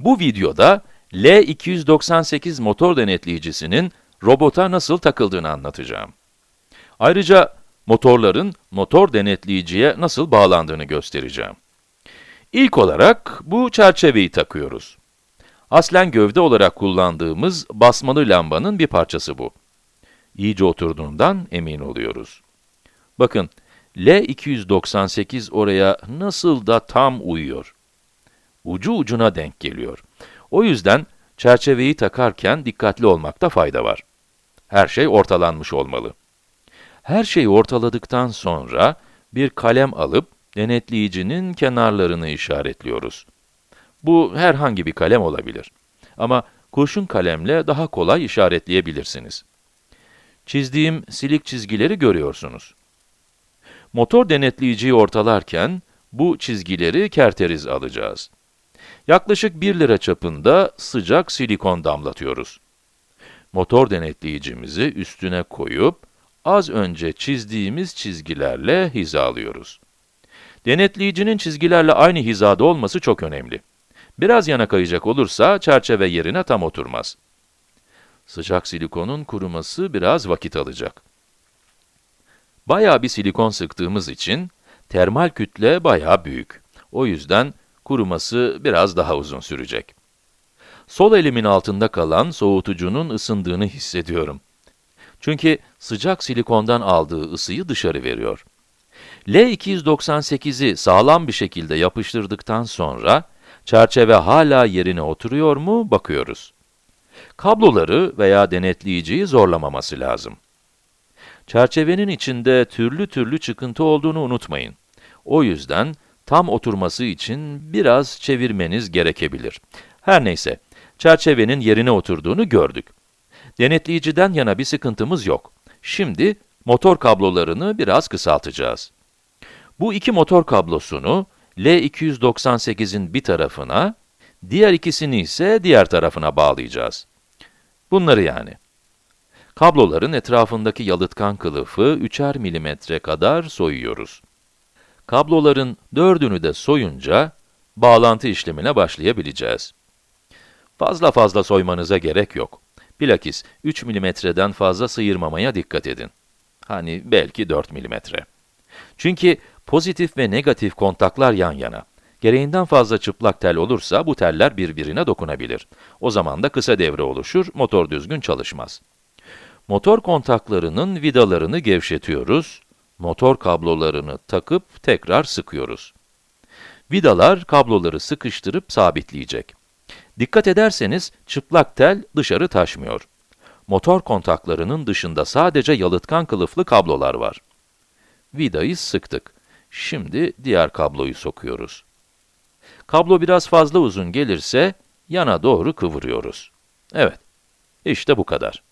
Bu videoda L298 motor denetleyicisinin robota nasıl takıldığını anlatacağım. Ayrıca motorların motor denetleyiciye nasıl bağlandığını göstereceğim. İlk olarak bu çerçeveyi takıyoruz. Aslen gövde olarak kullandığımız basmalı lambanın bir parçası bu. İyice oturduğundan emin oluyoruz. Bakın, L298 oraya nasıl da tam uyuyor. Ucu ucuna denk geliyor. O yüzden çerçeveyi takarken dikkatli olmakta fayda var. Her şey ortalanmış olmalı. Her şeyi ortaladıktan sonra bir kalem alıp denetleyicinin kenarlarını işaretliyoruz. Bu herhangi bir kalem olabilir. Ama kurşun kalemle daha kolay işaretleyebilirsiniz. Çizdiğim silik çizgileri görüyorsunuz. Motor denetleyiciyi ortalarken bu çizgileri kerteriz alacağız. Yaklaşık 1 lira çapında sıcak silikon damlatıyoruz. Motor denetleyicimizi üstüne koyup, az önce çizdiğimiz çizgilerle hizalıyoruz. Denetleyicinin çizgilerle aynı hizada olması çok önemli. Biraz yana kayacak olursa çerçeve yerine tam oturmaz. Sıcak silikonun kuruması biraz vakit alacak. Bayağı bir silikon sıktığımız için termal kütle bayağı büyük. O yüzden kuruması biraz daha uzun sürecek. Sol elimin altında kalan soğutucunun ısındığını hissediyorum. Çünkü sıcak silikondan aldığı ısıyı dışarı veriyor. L298'i sağlam bir şekilde yapıştırdıktan sonra, çerçeve hala yerine oturuyor mu bakıyoruz. Kabloları veya denetleyiciyi zorlamaması lazım. Çerçevenin içinde türlü türlü çıkıntı olduğunu unutmayın. O yüzden tam oturması için biraz çevirmeniz gerekebilir. Her neyse, çerçevenin yerine oturduğunu gördük. Denetleyiciden yana bir sıkıntımız yok. Şimdi motor kablolarını biraz kısaltacağız. Bu iki motor kablosunu L298'in bir tarafına, diğer ikisini ise diğer tarafına bağlayacağız. Bunları yani. Kabloların etrafındaki yalıtkan kılıfı 3'er milimetre kadar soyuyoruz. Kabloların dördünü de soyunca, bağlantı işlemine başlayabileceğiz. Fazla fazla soymanıza gerek yok. Bilakis 3 milimetreden fazla sıyırmamaya dikkat edin. Hani belki 4 milimetre. Çünkü pozitif ve negatif kontaklar yan yana. Gereğinden fazla çıplak tel olursa bu teller birbirine dokunabilir. O zaman da kısa devre oluşur, motor düzgün çalışmaz. Motor kontaklarının vidalarını gevşetiyoruz, motor kablolarını takıp tekrar sıkıyoruz. Vidalar kabloları sıkıştırıp sabitleyecek. Dikkat ederseniz çıplak tel dışarı taşmıyor. Motor kontaklarının dışında sadece yalıtkan kılıflı kablolar var. Vidayı sıktık. Şimdi diğer kabloyu sokuyoruz. Kablo biraz fazla uzun gelirse yana doğru kıvırıyoruz. Evet, işte bu kadar.